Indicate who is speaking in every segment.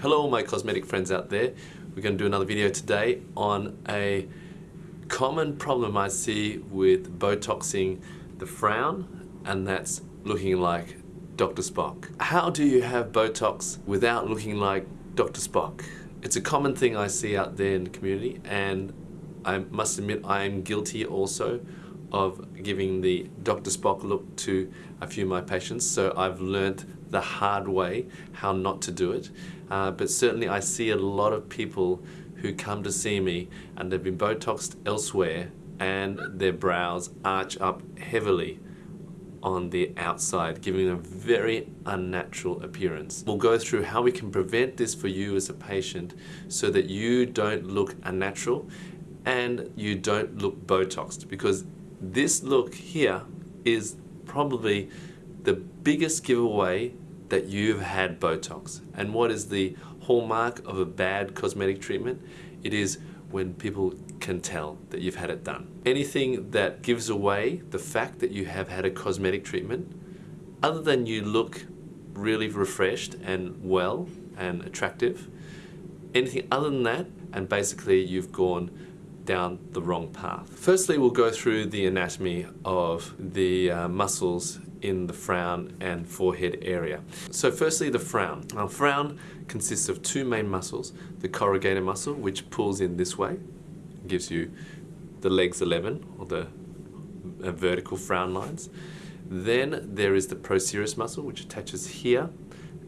Speaker 1: Hello my cosmetic friends out there. We're going to do another video today on a common problem I see with Botoxing the frown and that's looking like Dr. Spock. How do you have Botox without looking like Dr. Spock? It's a common thing I see out there in the community and I must admit I am guilty also of giving the Dr. Spock look to a few of my patients so I've learnt the hard way how not to do it uh, but certainly I see a lot of people who come to see me and they've been Botoxed elsewhere and their brows arch up heavily on the outside, giving them a very unnatural appearance. We'll go through how we can prevent this for you as a patient so that you don't look unnatural and you don't look Botoxed because this look here is probably the biggest giveaway that you've had Botox. And what is the hallmark of a bad cosmetic treatment? It is when people can tell that you've had it done. Anything that gives away the fact that you have had a cosmetic treatment, other than you look really refreshed and well and attractive, anything other than that, and basically you've gone down the wrong path. Firstly, we'll go through the anatomy of the uh, muscles in the frown and forehead area. So firstly, the frown. Now, frown consists of two main muscles, the corrugator muscle, which pulls in this way, gives you the legs 11, or the uh, vertical frown lines. Then there is the procerus muscle, which attaches here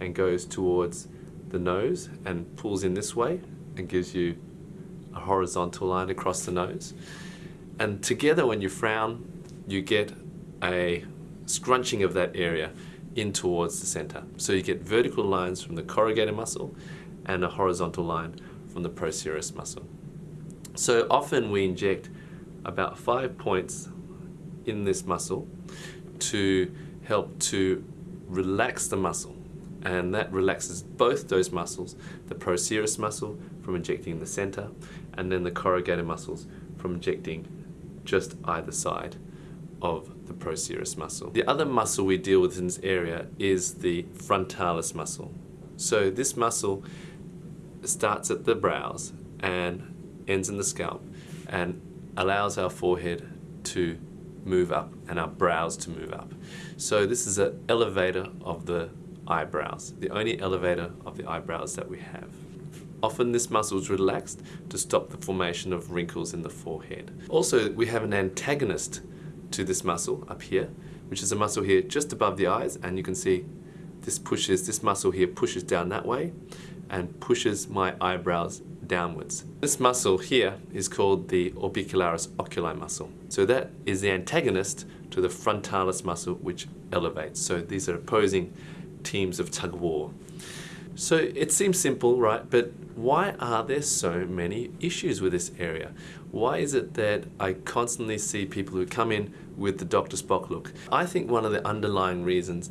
Speaker 1: and goes towards the nose and pulls in this way and gives you a horizontal line across the nose. And together when you frown, you get a scrunching of that area in towards the center. So you get vertical lines from the corrugator muscle and a horizontal line from the procerus muscle. So often we inject about five points in this muscle to help to relax the muscle and that relaxes both those muscles, the procerus muscle from injecting in the center and then the corrugator muscles from injecting just either side of the procerus muscle. The other muscle we deal with in this area is the frontalis muscle. So this muscle starts at the brows and ends in the scalp and allows our forehead to move up and our brows to move up. So this is an elevator of the eyebrows, the only elevator of the eyebrows that we have. Often this muscle is relaxed to stop the formation of wrinkles in the forehead. Also, we have an antagonist to this muscle up here, which is a muscle here just above the eyes, and you can see this pushes, this muscle here pushes down that way and pushes my eyebrows downwards. This muscle here is called the orbicularis oculi muscle. So that is the antagonist to the frontalis muscle which elevates. So these are opposing teams of tug of war. So it seems simple, right? But why are there so many issues with this area? Why is it that I constantly see people who come in with the Dr. Spock look? I think one of the underlying reasons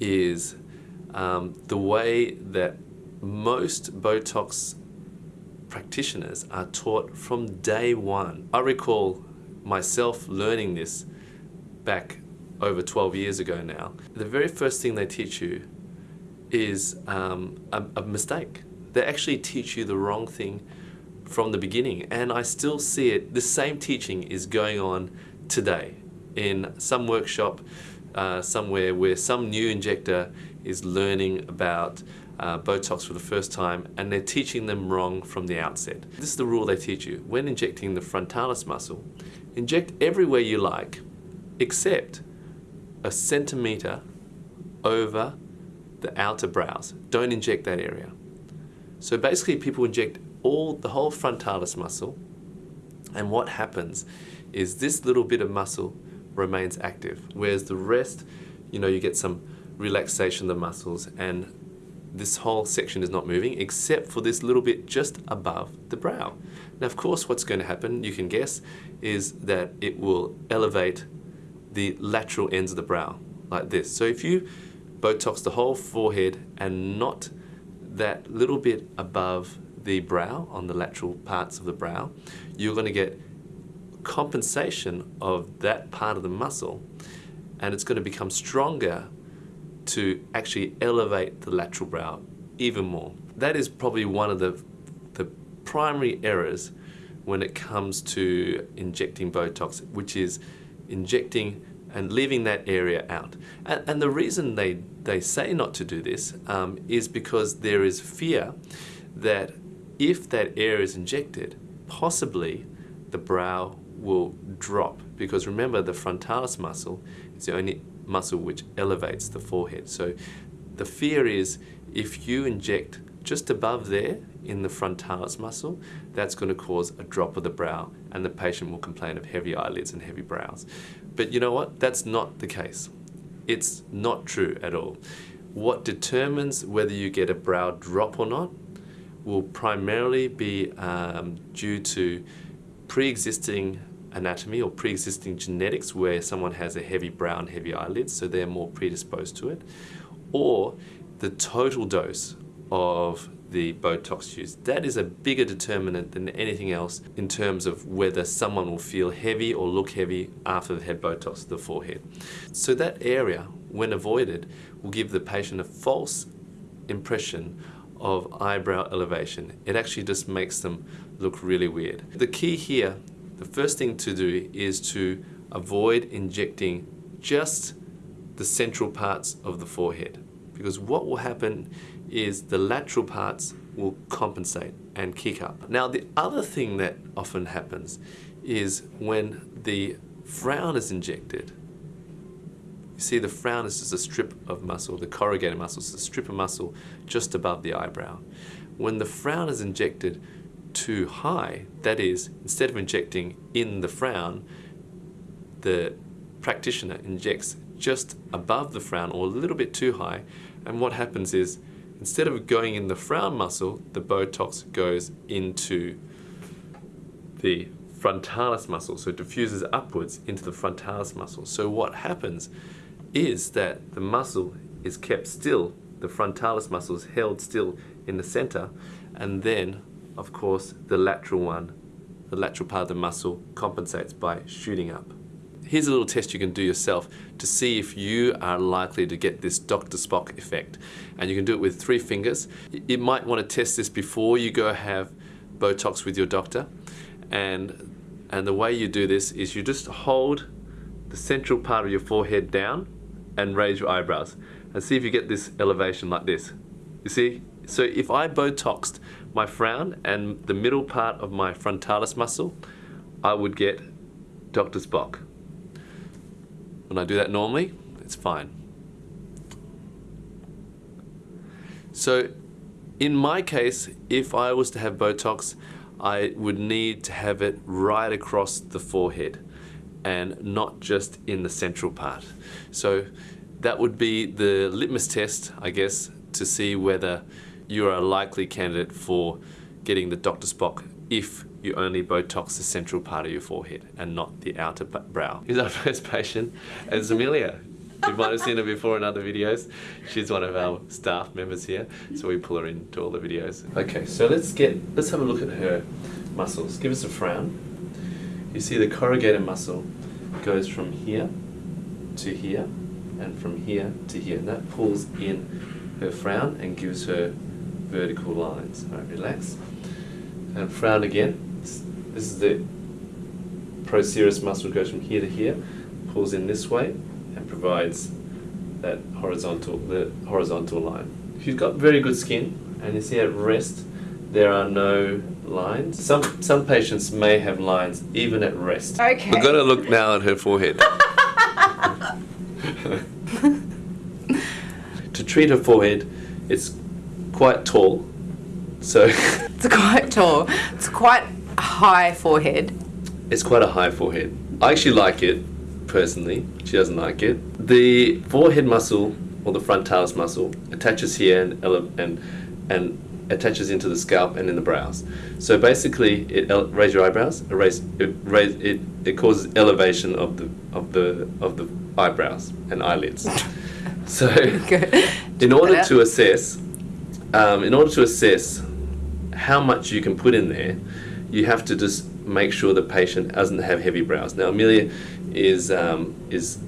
Speaker 1: is um, the way that most Botox practitioners are taught from day one. I recall myself learning this back over 12 years ago now. The very first thing they teach you is um, a, a mistake. They actually teach you the wrong thing from the beginning and I still see it, the same teaching is going on today in some workshop uh, somewhere where some new injector is learning about uh, Botox for the first time and they're teaching them wrong from the outset. This is the rule they teach you. When injecting the frontalis muscle, inject everywhere you like except a centimeter over the outer brows. Don't inject that area. So basically people inject all the whole frontalis muscle and what happens is this little bit of muscle remains active whereas the rest you know you get some relaxation of the muscles and this whole section is not moving except for this little bit just above the brow. Now of course what's going to happen you can guess is that it will elevate the lateral ends of the brow like this. So if you Botox the whole forehead and not that little bit above the brow on the lateral parts of the brow, you're going to get compensation of that part of the muscle and it's going to become stronger to actually elevate the lateral brow even more. That is probably one of the, the primary errors when it comes to injecting Botox, which is injecting and leaving that area out. And, and the reason they, they say not to do this um, is because there is fear that if that air is injected, possibly the brow will drop. Because remember, the frontalis muscle is the only muscle which elevates the forehead. So the fear is if you inject just above there in the frontalis muscle, that's going to cause a drop of the brow and the patient will complain of heavy eyelids and heavy brows. But you know what? That's not the case. It's not true at all. What determines whether you get a brow drop or not will primarily be um, due to pre-existing anatomy or pre-existing genetics where someone has a heavy brow and heavy eyelids, so they're more predisposed to it, or the total dose of the Botox used. That is a bigger determinant than anything else in terms of whether someone will feel heavy or look heavy after they've had Botox to the forehead. So that area, when avoided, will give the patient a false impression of eyebrow elevation. It actually just makes them look really weird. The key here, the first thing to do is to avoid injecting just the central parts of the forehead because what will happen is the lateral parts will compensate and kick up. Now the other thing that often happens is when the frown is injected, you see the frown is just a strip of muscle, the corrugator muscle is a strip of muscle just above the eyebrow. When the frown is injected too high, that is, instead of injecting in the frown, the practitioner injects just above the frown or a little bit too high, and what happens is instead of going in the frown muscle, the Botox goes into the frontalis muscle, so it diffuses upwards into the frontalis muscle. So what happens is that the muscle is kept still, the frontalis muscle is held still in the center, and then, of course, the lateral one, the lateral part of the muscle compensates by shooting up here's a little test you can do yourself to see if you are likely to get this Dr. Spock effect. And you can do it with three fingers. You might want to test this before you go have Botox with your doctor. And, and the way you do this is you just hold the central part of your forehead down and raise your eyebrows. And see if you get this elevation like this. You see? So if I Botoxed my frown and the middle part of my frontalis muscle, I would get Dr. Spock. When I do that normally, it's fine. So in my case, if I was to have Botox, I would need to have it right across the forehead and not just in the central part. So that would be the litmus test, I guess, to see whether you are a likely candidate for getting the Dr. Spock if you only Botox the central part of your forehead and not the outer brow. Here's our first patient, it's Amelia. You might have seen her before in other videos. She's one of our staff members here, so we pull her into all the videos. Okay, so let's get, let's have a look at her muscles. Give us a frown. You see the corrugator muscle goes from here to here, and from here to here, and that pulls in her frown and gives her vertical lines. All right, relax. And frown again. This is the procerus muscle goes from here to here, pulls in this way, and provides that horizontal, the horizontal line. If you've got very good skin, and you see at rest, there are no lines. Some, some patients may have lines even at rest.
Speaker 2: Okay.
Speaker 1: We're going to look now at her forehead. to treat her forehead, it's quite tall. So
Speaker 2: it's quite tall. It's quite a high forehead.
Speaker 1: It's quite a high forehead. I actually like it, personally. She doesn't like it. The forehead muscle, or the frontalis muscle, attaches here and, and, and attaches into the scalp and in the brows. So basically, it raise your eyebrows. It raise, it, raise, it, it causes elevation of the of the of the eyebrows and eyelids. so, in order to assess, um, in order to assess how much you can put in there, you have to just make sure the patient doesn't have heavy brows. Now Amelia is um, is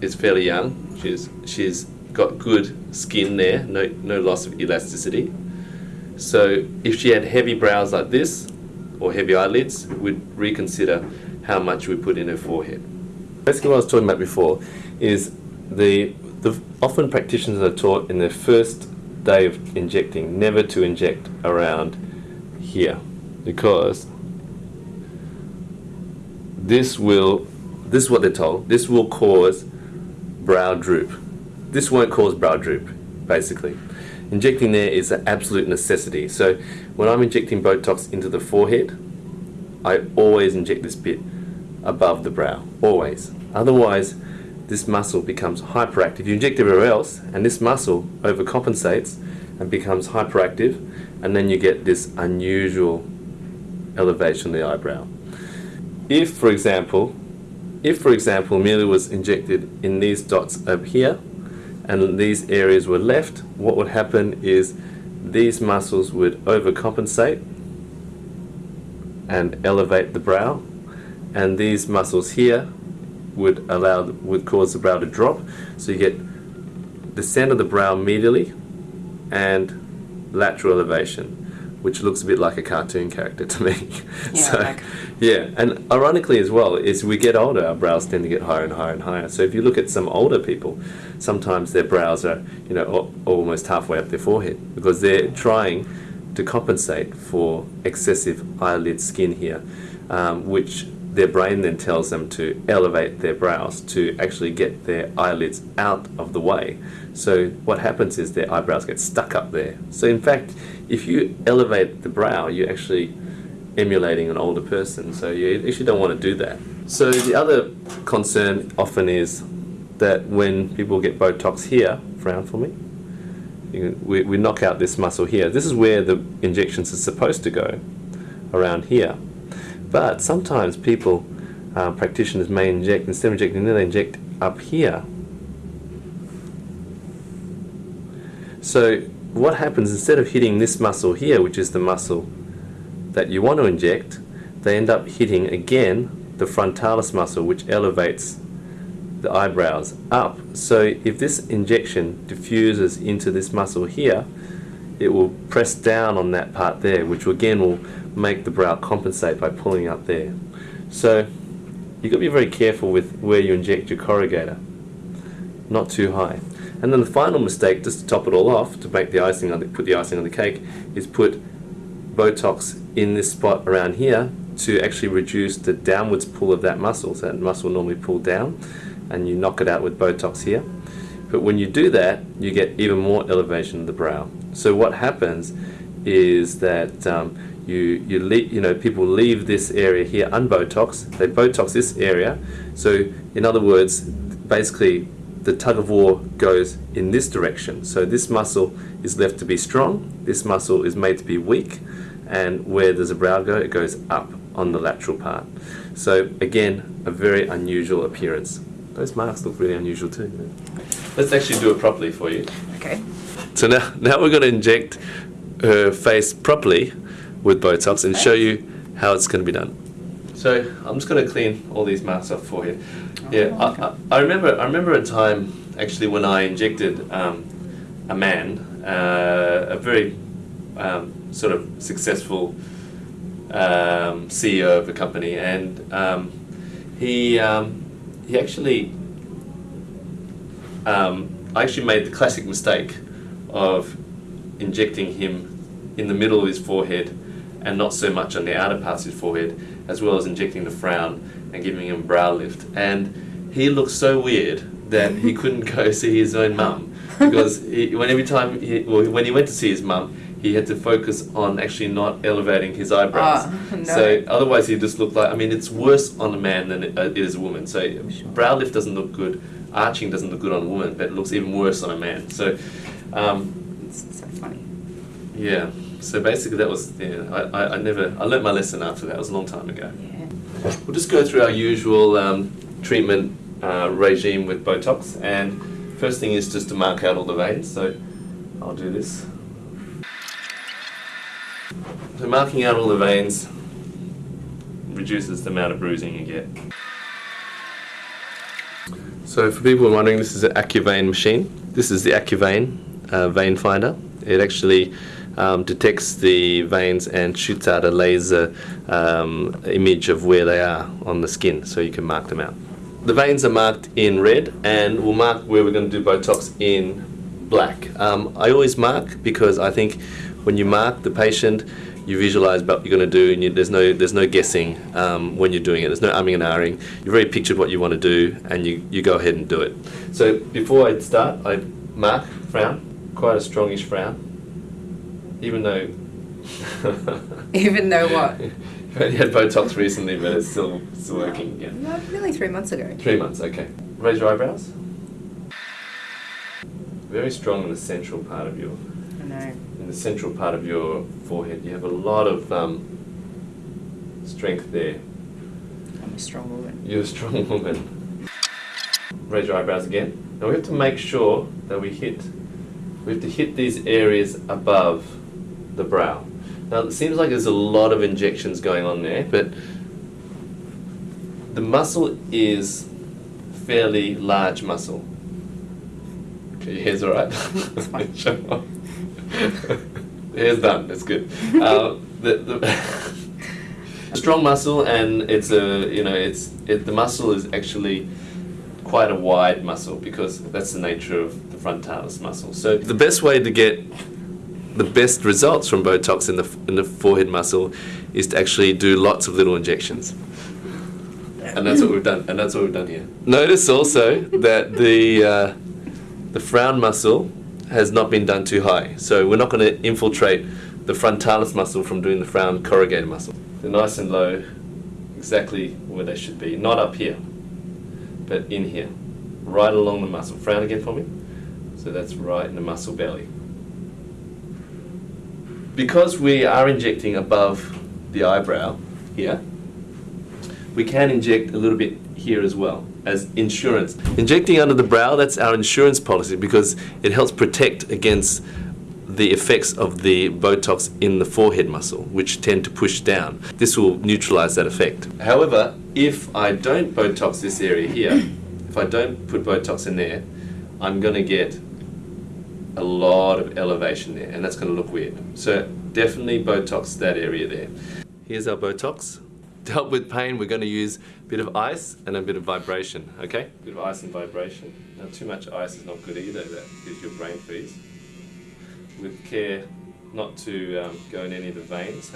Speaker 1: is fairly young. She's she's got good skin there, no, no loss of elasticity. So if she had heavy brows like this, or heavy eyelids, we'd reconsider how much we put in her forehead. Basically what I was talking about before is the, the often practitioners are taught in their first day of injecting never to inject around here because this will this is what they're told this will cause brow droop this won't cause brow droop basically injecting there is an absolute necessity. So when I'm injecting Botox into the forehead I always inject this bit above the brow always. Otherwise this muscle becomes hyperactive. You inject everywhere else and this muscle overcompensates and becomes hyperactive and then you get this unusual elevation of the eyebrow. If for example if for example Amelia was injected in these dots up here and these areas were left what would happen is these muscles would overcompensate and elevate the brow and these muscles here would allow would cause the brow to drop. So you get descent of the brow medially and lateral elevation which looks a bit like a cartoon character to me.
Speaker 2: Yeah,
Speaker 1: so,
Speaker 2: like-
Speaker 1: yeah, and ironically as well, as we get older, our brows tend to get higher and higher and higher. So if you look at some older people, sometimes their brows are, you know, almost halfway up their forehead because they're trying to compensate for excessive eyelid skin here, um, which their brain then tells them to elevate their brows to actually get their eyelids out of the way. So what happens is their eyebrows get stuck up there. So in fact, if you elevate the brow, you're actually emulating an older person. So you actually don't want to do that. So the other concern often is that when people get Botox here, frown for me, we, we knock out this muscle here. This is where the injections are supposed to go, around here. But sometimes people, uh, practitioners may inject, instead of injecting there, they inject up here. So what happens, instead of hitting this muscle here, which is the muscle that you want to inject, they end up hitting again the frontalis muscle, which elevates the eyebrows up. So if this injection diffuses into this muscle here, it will press down on that part there, which again will make the brow compensate by pulling up there. So you've got to be very careful with where you inject your corrugator. Not too high. And then the final mistake, just to top it all off, to make the icing on the, put the icing on the cake, is put Botox in this spot around here to actually reduce the downwards pull of that muscle. So that muscle normally pull down, and you knock it out with Botox here. But when you do that, you get even more elevation of the brow. So what happens is that um, you you le- you know people leave this area here unbotox. They botox this area. So in other words, basically the tug of war goes in this direction. So this muscle is left to be strong. This muscle is made to be weak, and where does the brow go? It goes up on the lateral part. So again, a very unusual appearance. Those marks look really unusual too. Let's actually do it properly for you.
Speaker 2: Okay.
Speaker 1: So now, now we're going to inject her face properly with both Botox and show you how it's going to be done. So I'm just going to clean all these marks up for you. Yeah, I, I, I remember. I remember a time actually when I injected um, a man, uh, a very um, sort of successful um, CEO of a company, and um, he um, he actually um, I actually made the classic mistake of injecting him in the middle of his forehead and not so much on the outer parts of his forehead, as well as injecting the frown and giving him brow lift. And he looked so weird that he couldn't go see his own mum because he, when every time he, well, when he went to see his mum, he had to focus on actually not elevating his eyebrows.
Speaker 2: Ah, no.
Speaker 1: So otherwise, he just looked like. I mean, it's worse on a man than it, uh, it is a woman. So brow lift doesn't look good. Arching doesn't look good on a woman, but it looks even worse on a man. So, um,
Speaker 2: It's so funny.
Speaker 1: yeah. So basically, that was. Yeah, I, I, I never. I learnt my lesson after that. It was a long time ago.
Speaker 2: Yeah.
Speaker 1: We'll just go through our usual um, treatment uh, regime with Botox, and first thing is just to mark out all the veins. So I'll do this. So marking out all the veins reduces the amount of bruising you get. So for people wondering, this is an AccuVein machine. This is the AccuVein uh, vein finder. It actually um, detects the veins and shoots out a laser um, image of where they are on the skin so you can mark them out. The veins are marked in red and we'll mark where we're going to do Botox in black. Um, I always mark because I think when you mark the patient you visualize what you're going to do and you, there's no there's no guessing um, when you're doing it there's no umming and ahhing you've already pictured what you want to do and you, you go ahead and do it so before I start I mark frown quite a strongish frown even though
Speaker 2: Even though what?
Speaker 1: you only had Botox recently but it's still, still working again
Speaker 2: No, nearly three months ago.
Speaker 1: three months okay raise your eyebrows very strong in the central part of your
Speaker 2: I know.
Speaker 1: in the central part of your forehead. You have a lot of um, strength there.
Speaker 2: I'm a strong woman.
Speaker 1: You're a strong woman. Raise your eyebrows again. Now we have to make sure that we hit. We have to hit these areas above the brow. Now it seems like there's a lot of injections going on there, but the muscle is fairly large muscle. Okay, your hair's alright. Sure. hair's done. That's good. Uh, the, the strong muscle, and it's a you know it's it, the muscle is actually quite a wide muscle because that's the nature of the frontalis muscle. So the best way to get the best results from Botox in the in the forehead muscle is to actually do lots of little injections. And that's what we've done. And that's what we've done here. Notice also that the uh, the frown muscle has not been done too high. So we're not going to infiltrate the frontalis muscle from doing the frown corrugator muscle. They're nice and low, exactly where they should be. Not up here, but in here, right along the muscle. Frown again for me. So that's right in the muscle belly. Because we are injecting above the eyebrow here, we can inject a little bit here as well as insurance. Injecting under the brow, that's our insurance policy because it helps protect against the effects of the Botox in the forehead muscle, which tend to push down. This will neutralize that effect. However, if I don't Botox this area here, if I don't put Botox in there, I'm going to get a lot of elevation there, and that's going to look weird. So definitely Botox that area there. Here's our Botox. To help with pain, we're going to use a bit of ice and a bit of vibration, okay? A bit of ice and vibration. Now, too much ice is not good either, that gives your brain freeze. With care not to um, go in any of the veins.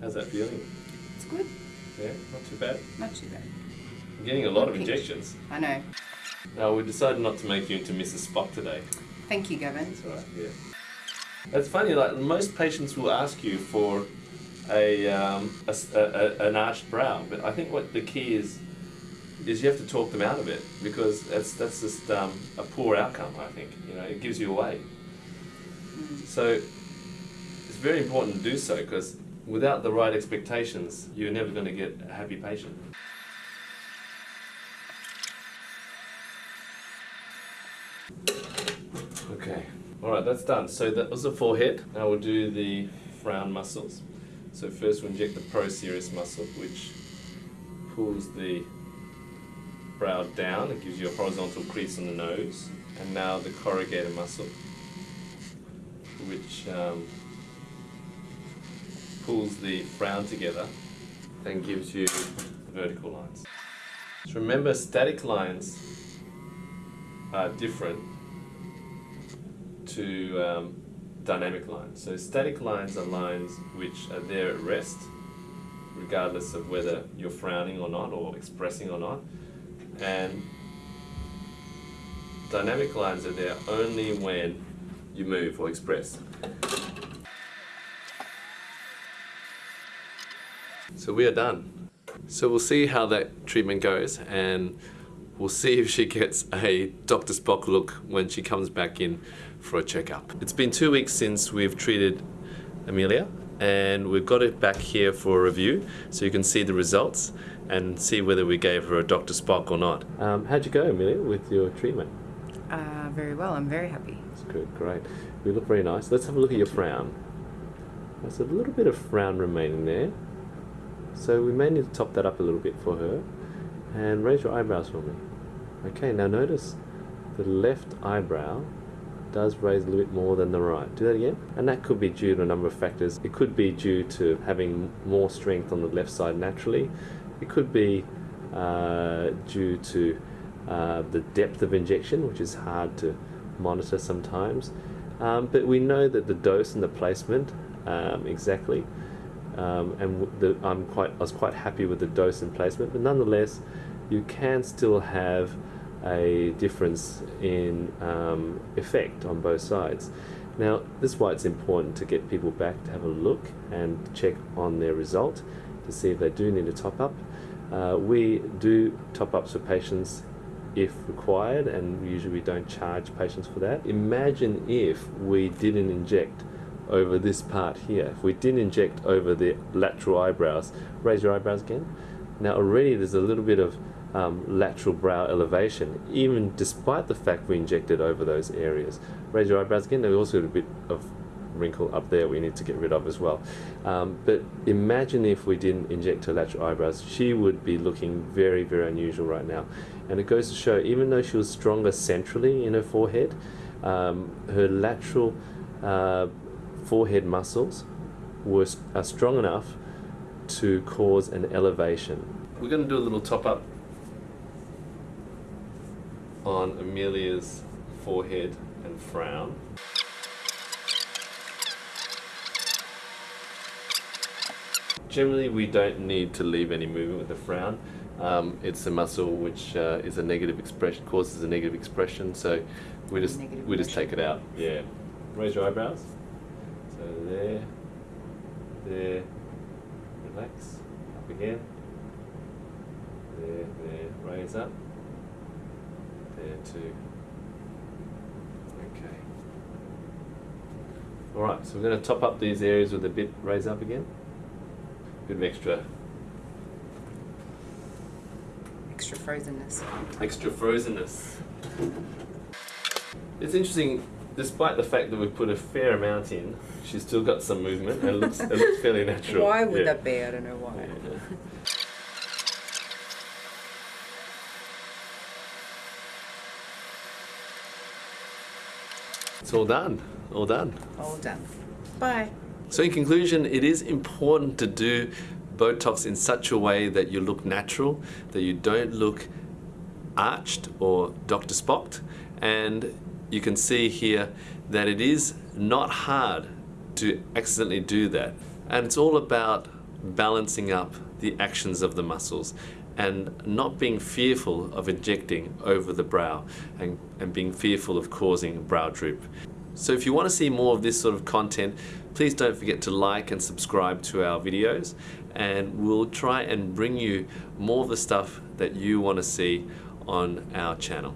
Speaker 1: How's that feeling?
Speaker 2: It's good.
Speaker 1: Yeah, not too bad.
Speaker 2: Not too bad.
Speaker 1: I'm getting a lot of injections.
Speaker 2: I know.
Speaker 1: Now, we decided not to make you into Mrs. Spock today.
Speaker 2: Thank you, Gavin.
Speaker 1: That's right, yeah. That's funny, like most patients will ask you for a, um, a a- a- an arched brow, but I think what the key is is you have to talk them out of it because that's that's just um, a poor outcome. I think you know it gives you away. So it's very important to do so because without the right expectations, you're never going to get a happy patient. Okay, all right, that's done. So that was the forehead. Now we'll do the frown muscles. So first we'll inject the procerus muscle, which pulls the brow down. It gives you a horizontal crease on the nose. And now the corrugator muscle, which um, pulls the frown together and gives you vertical lines. So remember, static lines are different to um, dynamic lines. So static lines are lines which are there at rest, regardless of whether you're frowning or not, or expressing or not. And dynamic lines are there only when you move or express. So we are done. So we'll see how that treatment goes and we'll see if she gets a Dr. Spock look when she comes back in for a checkup. It's been two weeks since we've treated Amelia and we've got it back here for a review so you can see the results and see whether we gave her a Dr. Spock or not. Um, how'd you go, Amelia, with your treatment?
Speaker 2: Uh, very well. I'm very happy.
Speaker 1: That's good, great. You look very nice. Let's have a look at your frown. There's a little bit of frown remaining there. So we may need to top that up a little bit for her. And raise your eyebrows for me. Okay, now notice the left eyebrow does raise a little bit more than the right. Do that again. And that could be due to a number of factors. It could be due to having more strength on the left side naturally. It could be uh, due to uh, the depth of injection, which is hard to monitor sometimes. Um, but we know that the dose and the placement um, exactly, um, and the, I'm quite, I was quite happy with the dose and placement. But nonetheless, you can still have a difference in um, effect on both sides. Now, this is why it's important to get people back to have a look and check on their result to see if they do need a top up. Uh, we do top ups for patients if required, and usually we don't charge patients for that. Imagine if we didn't inject over this part here. If we didn't inject over the lateral eyebrows, raise your eyebrows again. Now already there's a little bit of um, lateral brow elevation, even despite the fact we injected over those areas. Raise your eyebrows again. There's also a bit of wrinkle up there we need to get rid of as well. Um, but imagine if we didn't inject her lateral eyebrows, she would be looking very, very unusual right now. And it goes to show, even though she was stronger centrally in her forehead, um, her lateral uh, forehead muscles were are strong enough to cause an elevation. We're going to do a little top up on Amelia's forehead and frown. Generally, we don't need to leave any movement with the frown. Um, it's a muscle which uh, is a negative expression, causes a negative expression, so we just
Speaker 2: Negative
Speaker 1: we just take it out. Yeah. Raise your eyebrows. So there, there, relax, up again. There, there, raise up. There too. Okay. Alright, so we're going to top up these areas with a bit raise up again. Bit of extra
Speaker 2: Extra frozenness.
Speaker 1: extra frozenness. It's interesting, despite the fact that we've put a fair amount in, she's still got some movement and it looks, it looks fairly natural.
Speaker 2: Why would
Speaker 1: Yeah.
Speaker 2: that be? I don't know why.
Speaker 1: Yeah. It's all done, all done.
Speaker 2: All done. Bye.
Speaker 1: So in conclusion, it is important to do Botox in such a way that you look natural, that you don't look arched or Dr. Spocked. And you can see here that it is not hard to accidentally do that. And it's all about balancing up the actions of the muscles and not being fearful of injecting over the brow and, and being fearful of causing brow droop. So if you want to see more of this sort of content, please don't forget to like and subscribe to our videos and we'll try and bring you more of the stuff that you want to see on our channel.